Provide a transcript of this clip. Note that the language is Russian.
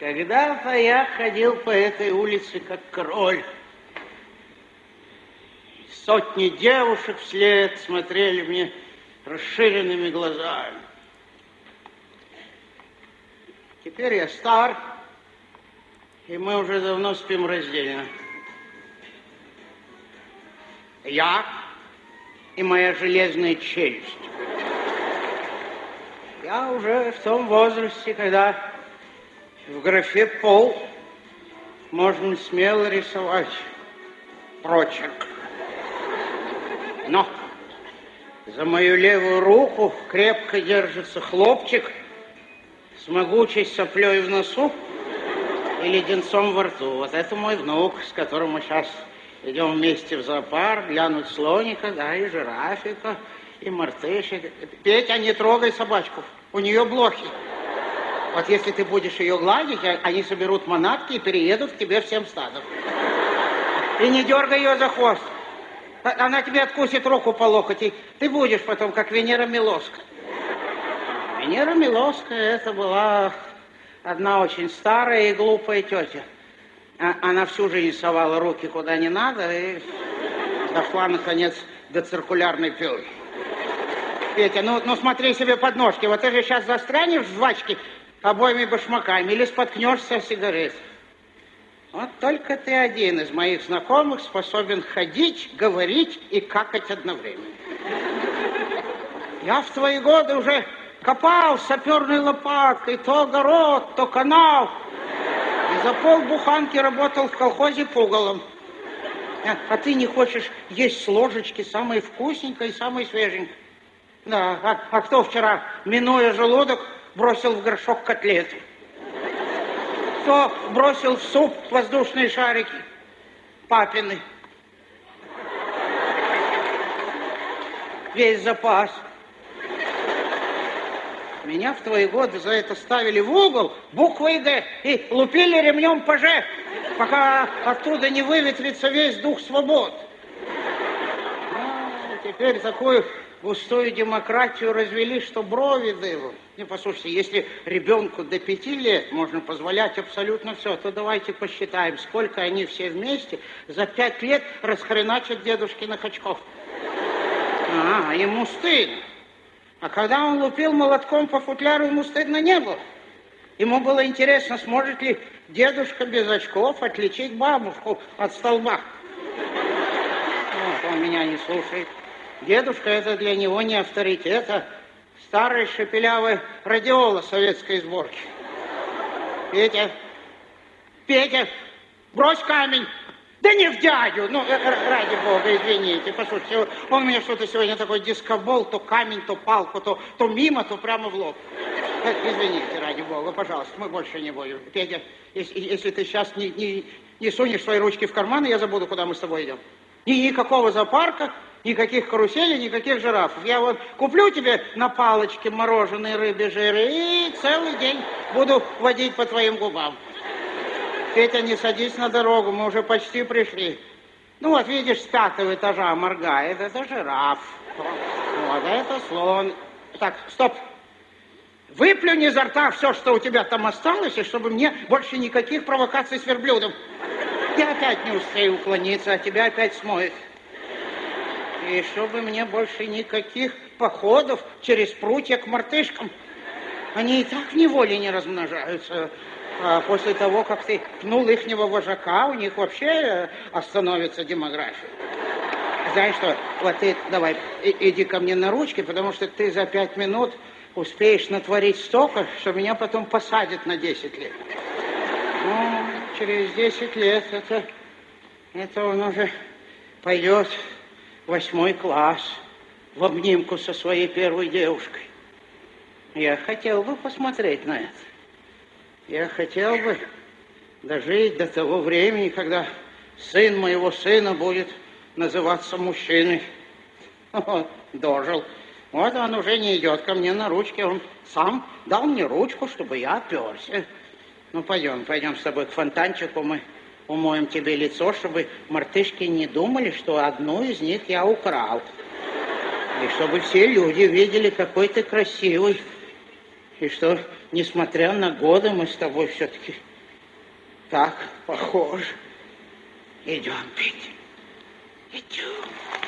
Когда-то я ходил по этой улице как король. Сотни девушек вслед смотрели мне расширенными глазами. Теперь я стар, и мы уже давно спим раздельно. Я и моя железная челюсть. Я уже в том возрасте, когда в графе «пол» можно смело рисовать прочерк. Но за мою левую руку крепко держится хлопчик с могучей соплей в носу и леденцом во рту. Вот это мой внук, с которым мы сейчас идем вместе в зоопарк, глянуть слоника, да, и жирафика, и мартышек. Петя, не трогай собачку, у нее блохи. Вот если ты будешь ее гладить, а, они соберут манатки и переедут к тебе всем стадом. И не дергай ее за хвост. А, она тебе откусит руку по локоть, и ты будешь потом, как Венера Милоска. Венера Милоская это была одна очень старая и глупая тетя. А, она всю жизнь совала руки куда не надо и дошла, наконец, до циркулярной пилы. Петя, ну, ну смотри себе под ножки. Вот ты же сейчас застрянешь в жвачке обоими башмаками или споткнешься о сигарет. Вот только ты один из моих знакомых способен ходить, говорить и какать одновременно. Я в твои годы уже копал саперной лопаткой то огород, то канал. И за полбуханки работал в колхозе пугалом. А, а ты не хочешь есть с ложечки самое вкусненькое и самое свеженькое. Да, а, а кто вчера, минуя желудок, бросил в горшок котлеты? Кто бросил в суп воздушные шарики? Папины. Весь запас. Меня в твои годы за это ставили в угол буквой «Г» и лупили ремнем по «Ж», пока оттуда не выветрится весь дух свобод. А, теперь такую густую демократию развели, что брови дыбом. Не, послушайте, если ребенку до пяти лет можно позволять абсолютно все, то давайте посчитаем, сколько они все вместе за пять лет расхреначат дедушкиных очков. А, ему стыдно. А когда он лупил молотком по футляру, ему стыдно не было. Ему было интересно, сможет ли дедушка без очков отличить бабушку от столба. Вот, он меня не слушает. Дедушка это для него не авторитет, а старый шепелявый радиола советской сборки. Петя, Петя, брось камень. Да не в дядю, ну, э, ради бога, извините. Послушайте, он мне что-то сегодня такой дискобол, то камень, то палку, то, то мимо, то прямо в лоб. Э, извините, ради бога, пожалуйста, мы больше не будем. Петя, если, если ты сейчас не, не, не сунешь свои ручки в карманы, я забуду, куда мы с тобой идем. Ни, никакого зоопарка, Никаких каруселей, никаких жирафов. Я вот куплю тебе на палочке мороженые рыбьи жиры и целый день буду водить по твоим губам. Петя, не садись на дорогу, мы уже почти пришли. Ну вот, видишь, с пятого этажа моргает, это жираф. Вот, это слон. Так, стоп. Выплюнь изо рта все, что у тебя там осталось, и чтобы мне больше никаких провокаций с верблюдом. Я опять не успею уклониться, а тебя опять смоет. И чтобы мне больше никаких походов через прутья к мартышкам. Они и так неволе не размножаются. А после того, как ты пнул ихнего вожака, у них вообще э, остановится демография. Знаешь что, вот ты давай, иди ко мне на ручки, потому что ты за пять минут успеешь натворить столько, что меня потом посадят на 10 лет. Ну, через 10 лет это, это он уже пойдет восьмой класс в обнимку со своей первой девушкой. Я хотел бы посмотреть на это. Я хотел бы дожить до того времени, когда сын моего сына будет называться мужчиной. Дожил. Вот он уже не идет ко мне на ручке, он сам дал мне ручку, чтобы я оперся. Ну, пойдем, пойдем с тобой к фонтанчику, мы умоем тебе лицо, чтобы мартышки не думали, что одну из них я украл. И чтобы все люди видели, какой ты красивый. И что, несмотря на годы, мы с тобой все-таки Так, похоже. Идем, Петя. Идем.